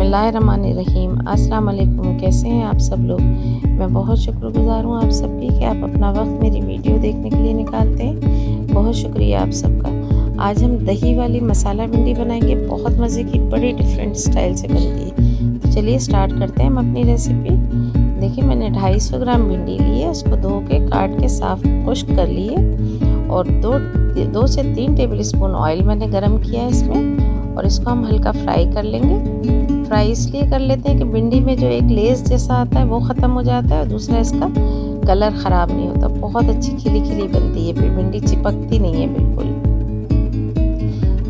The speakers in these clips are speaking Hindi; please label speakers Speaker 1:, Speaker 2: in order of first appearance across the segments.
Speaker 1: बिस्मिल्लाहिर्रहमानिर्रहीम। अस्सलाम वालेकुम कैसे हैं आप सब लोग? मैं बहुत शुक्रगुजार हूँ आप सब सबकी कि आप अपना वक्त मेरी वीडियो देखने के लिए निकालते हैं। बहुत शुक्रिया आप सबका। आज हम दही वाली मसाला भिंडी बनाएँगे। बहुत मज़े की, बड़ी डिफरेंट स्टाइल से बनती है तो चलिए स्टार्ट करते हैं हम अपनी रेसिपी देखिए, मैंने 250 ग्राम भिंडी ली है। उसको धो के, काट के, साफ़ खुश्क कर लिए और दो दो से तीन टेबल स्पून ऑयल मैंने गर्म किया है इसमें। और इसको हम हल्का फ्राई कर लेंगे। फ्राई इसलिए कर लेते हैं कि भिंडी में जो एक लेस जैसा आता है वो ख़त्म हो जाता है और दूसरा इसका कलर ख़राब नहीं होता। बहुत अच्छी खिली खिली बनती है। फिर भिंडी चिपकती नहीं है बिल्कुल।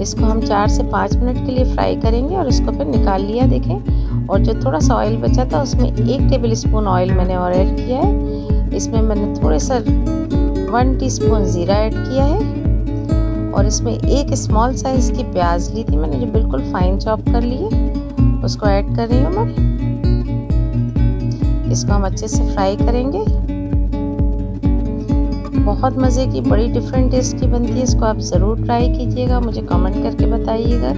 Speaker 1: इसको हम चार से पाँच मिनट के लिए फ्राई करेंगे और इसको फिर निकाल लिया देखें। और जो थोड़ा सा ऑयल बचा था उसमें एक टेबल स्पून ऑयल मैंने और ऐड किया है। इसमें मैंने थोड़े सा वन टीस्पून ज़ीरा ऐड किया है। और इसमें एक स्मॉल साइज़ की प्याज ली थी मैंने जो बिल्कुल फाइन चॉप कर ली है। उसको ऐड कर रही हूँ मैं। इसको हम अच्छे से फ्राई करेंगे। बहुत मज़े की, बड़ी डिफरेंट टेस्ट की बनती है। इसको आप ज़रूर ट्राई कीजिएगा। मुझे कमेंट करके बताइएगा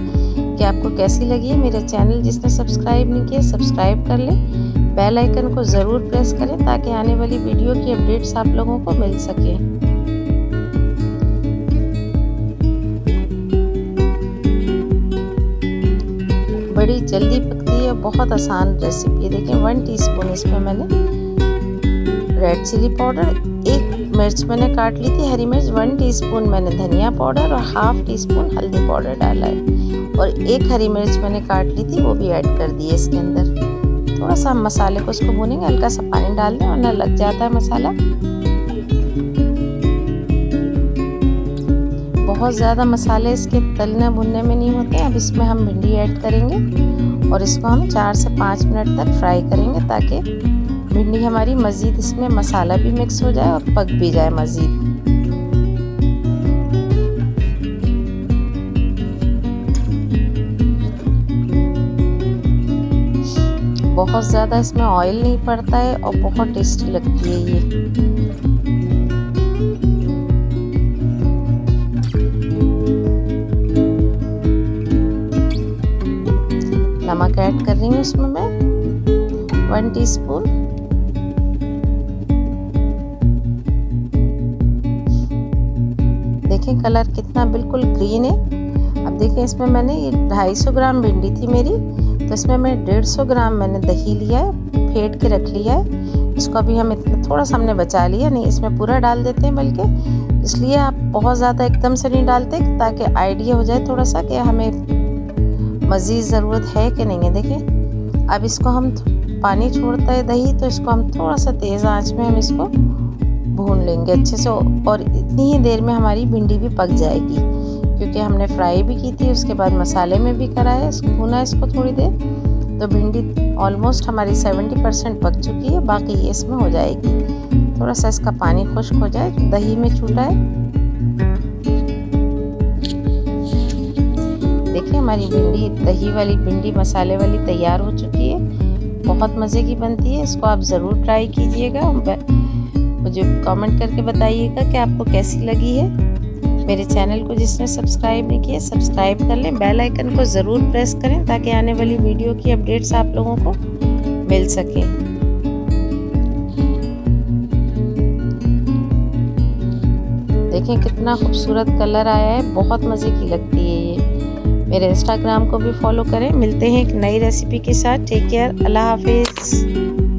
Speaker 1: कि आपको कैसी लगी है मेरा चैनल जिसने सब्सक्राइब नहीं किया सब्सक्राइब कर लें। बेल आइकन को ज़रूर प्रेस करें ताकि आने वाली वीडियो की अपडेट्स आप लोगों को मिल सके। बड़ी जल्दी पकती है बहुत आसान रेसिपी है। देखिए वन टीस्पून इसमें मैंने रेड चिली पाउडर एक मिर्च मैंने काट ली थी, हरी मिर्च वन टीस्पून मैंने धनिया पाउडर और हाफ़ टी स्पून हल्दी पाउडर डाला है। और एक हरी मिर्च मैंने काट ली थी, वो भी ऐड कर दी है इसके अंदर। थोड़ा सा हम मसाले को उसको भूनेंगे, हल्का सा पानी डाल दें वरना लग जाता है मसाला। बहुत ज़्यादा मसाले इसके तलने भुनने में नहीं होते अब इसमें हम भिंडी ऐड करेंगे और इसको हम चार से पाँच मिनट तक फ्राई करेंगे ताकि भिंडी हमारी मज़ीद इसमें मसाला भी मिक्स हो जाए और पक भी जाए मज़ीद। बहुत ज़्यादा इसमें ऑयल नहीं पड़ता है और बहुत टेस्टी लगती है ये। नमक ऐड कर रही हूँ इसमें मैं। वन टीस्पून देखें कलर कितना बिल्कुल ग्रीन है। अब देखें इसमें मैंने ये 250 ग्राम भिंडी थी मेरी तो इसमें मैं 150 ग्राम मैंने दही लिया है, फेंट के रख लिया है। इसको अभी हम इतना थोड़ा सा हमने बचा लिया, नहीं, इसमें पूरा डाल देते हैं बल्कि। इसलिए आप बहुत ज़्यादा एकदम से नहीं डालते ताकि आइडिया हो जाए थोड़ा सा कि हमें मज़ीद ज़रूरत है कि नहीं है? देखिए, अब इसको हम पानी छोड़ता है दही तो इसको हम थोड़ा सा तेज़ आँच में हम इसको भून लेंगे अच्छे से, और इतनी ही देर में हमारी भिंडी भी पक जाएगी। क्योंकि हमने फ्राई भी की थी, उसके बाद मसाले में भी करा है भूना इसको थोड़ी देर तो भिंडी ऑलमोस्ट हमारी सेवेंटी परसेंट पक चुकी है, बाकी इसमें हो जाएगी। थोड़ा सा इसका पानी खुश्क हो जाए, दही में छूटा है। देखिए, हमारी भिंडी, दही वाली भिंडी, मसाले वाली तैयार हो चुकी है। बहुत मज़े की बनती है। इसको आप ज़रूर ट्राई कीजिएगा। मुझे कमेंट करके बताइएगा कि आपको कैसी लगी है। मेरे चैनल को जिसने सब्सक्राइब नहीं किया सब्सक्राइब कर लें। बेल आइकन को ज़रूर प्रेस करें ताकि आने वाली वीडियो की अपडेट्स आप लोगों को मिल सके। देखें कितना खूबसूरत कलर आया है। बहुत मज़े की लगती है मेरे इंस्टाग्राम को भी फॉलो करें। मिलते हैं एक नई रेसिपी के साथ। टेक केयर अल्लाह हाफिज़।